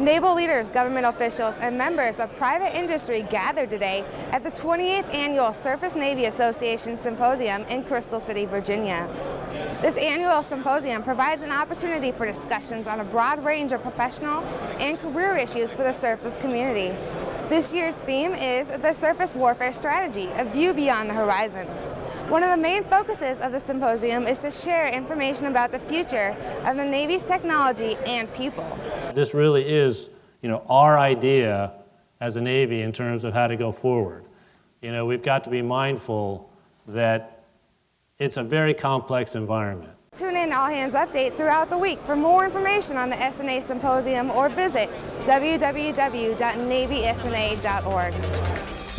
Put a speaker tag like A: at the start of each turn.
A: Naval leaders, government officials, and members of private industry gathered today at the 28th Annual Surface Navy Association Symposium in Crystal City, Virginia. This annual symposium provides an opportunity for discussions on a broad range of professional and career issues for the surface community. This year's theme is the Surface Warfare Strategy, a view beyond the horizon. One of the main focuses of the symposium is to share information about the future of the Navy's technology and people.
B: This really is, you know, our idea as a Navy in terms of how to go forward. You know, we've got to be mindful that it's a very complex environment.
A: Tune in All Hands Update throughout the week for more information on the SNA Symposium or visit www.navysna.org.